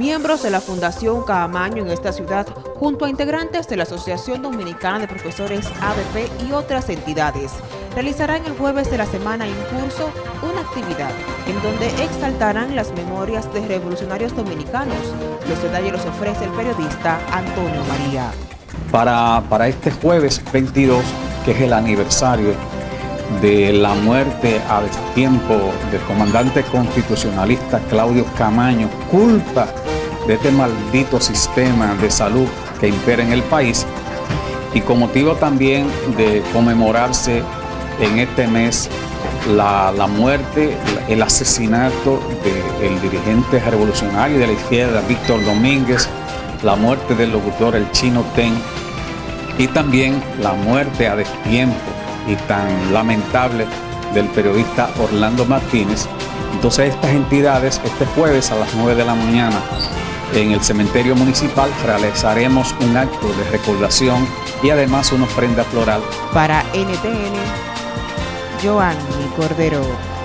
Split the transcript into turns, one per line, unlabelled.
Miembros de la Fundación Caamaño en esta ciudad, junto a integrantes de la Asociación Dominicana de Profesores ABP y otras entidades, realizarán el jueves de la semana en curso una actividad en donde exaltarán las memorias de revolucionarios dominicanos. Los detalles los ofrece el periodista Antonio María.
Para, para este jueves 22, que es el aniversario de la muerte a tiempo del comandante constitucionalista Claudio Camaño, culpa de este maldito sistema de salud que impera en el país y con motivo también de conmemorarse en este mes la, muerte, el asesinato del dirigente revolucionario de la izquierda, Víctor Domínguez, la muerte del locutor El Chino Ten y también la muerte a destiempo y tan lamentable del periodista Orlando Martínez. Entonces estas entidades este jueves a las 9 de la mañana en el cementerio municipal realizaremos un acto de recordación y además una ofrenda floral.
Para NTN, Joanny Cordero.